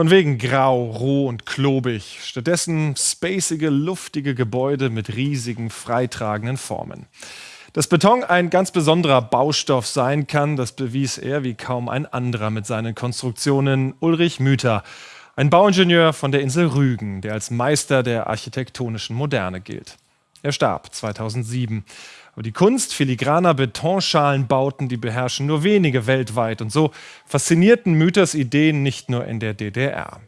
Von wegen grau, roh und klobig. Stattdessen spacige, luftige Gebäude mit riesigen, freitragenden Formen. Dass Beton ein ganz besonderer Baustoff sein kann, das bewies er wie kaum ein anderer mit seinen Konstruktionen Ulrich Müther, ein Bauingenieur von der Insel Rügen, der als Meister der architektonischen Moderne gilt. Er starb 2007. Aber die Kunst filigraner Betonschalenbauten, die beherrschen nur wenige weltweit. Und so faszinierten Müthers Ideen nicht nur in der DDR.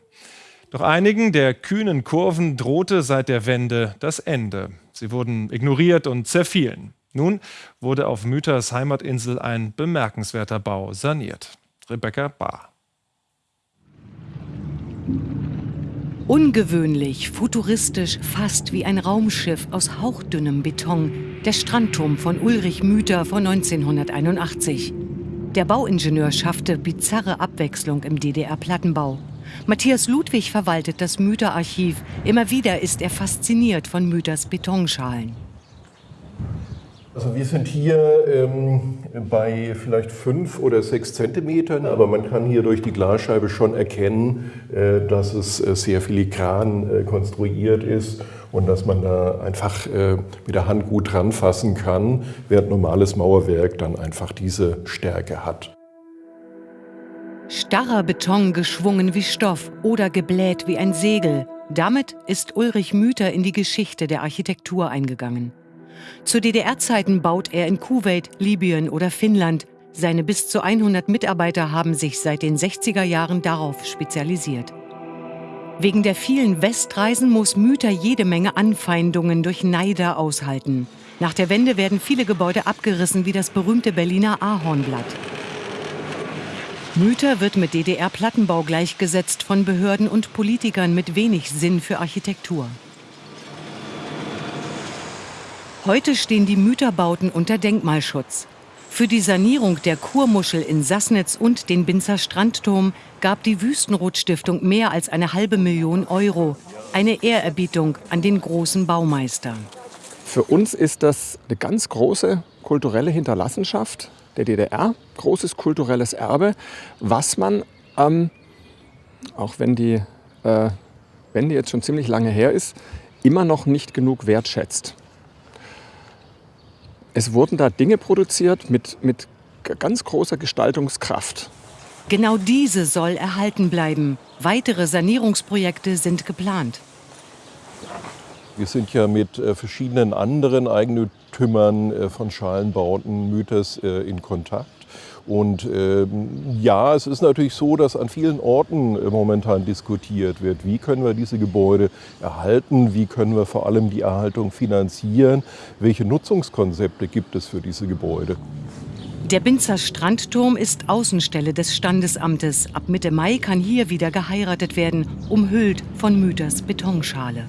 Doch einigen der kühnen Kurven drohte seit der Wende das Ende. Sie wurden ignoriert und zerfielen. Nun wurde auf Müthers Heimatinsel ein bemerkenswerter Bau saniert. Rebecca Bahr. Ungewöhnlich, futuristisch, fast wie ein Raumschiff aus hauchdünnem Beton, der Strandturm von Ulrich Müther von 1981. Der Bauingenieur schaffte bizarre Abwechslung im DDR-Plattenbau. Matthias Ludwig verwaltet das Müther-Archiv. Immer wieder ist er fasziniert von Müthers Betonschalen. Also wir sind hier ähm, bei vielleicht fünf oder sechs Zentimetern, aber man kann hier durch die Glasscheibe schon erkennen, äh, dass es äh, sehr filigran äh, konstruiert ist und dass man da einfach äh, mit der Hand gut dran fassen kann, während normales Mauerwerk dann einfach diese Stärke hat. Starrer Beton geschwungen wie Stoff oder gebläht wie ein Segel. Damit ist Ulrich Müther in die Geschichte der Architektur eingegangen. Zu DDR-Zeiten baut er in Kuwait, Libyen oder Finnland. Seine bis zu 100 Mitarbeiter haben sich seit den 60er Jahren darauf spezialisiert. Wegen der vielen Westreisen muss Müther jede Menge Anfeindungen durch Neider aushalten. Nach der Wende werden viele Gebäude abgerissen, wie das berühmte Berliner Ahornblatt. Müther wird mit DDR-Plattenbau gleichgesetzt von Behörden und Politikern mit wenig Sinn für Architektur. Heute stehen die Mütterbauten unter Denkmalschutz. Für die Sanierung der Kurmuschel in Sassnitz und den Binzer Strandturm gab die Wüstenrot-Stiftung mehr als eine halbe Million Euro. Eine Ehrerbietung an den großen Baumeister. Für uns ist das eine ganz große kulturelle Hinterlassenschaft der DDR, großes kulturelles Erbe, was man, ähm, auch wenn die äh, Wende jetzt schon ziemlich lange her ist, immer noch nicht genug wertschätzt es wurden da Dinge produziert mit, mit ganz großer Gestaltungskraft. Genau diese soll erhalten bleiben. Weitere Sanierungsprojekte sind geplant. Wir sind ja mit äh, verschiedenen anderen Eigentümern äh, von Schalenbauten Mythos äh, in Kontakt. Und ähm, ja, es ist natürlich so, dass an vielen Orten äh, momentan diskutiert wird, wie können wir diese Gebäude erhalten, wie können wir vor allem die Erhaltung finanzieren, welche Nutzungskonzepte gibt es für diese Gebäude. Der Binzer Strandturm ist Außenstelle des Standesamtes. Ab Mitte Mai kann hier wieder geheiratet werden, umhüllt von Müters Betonschale.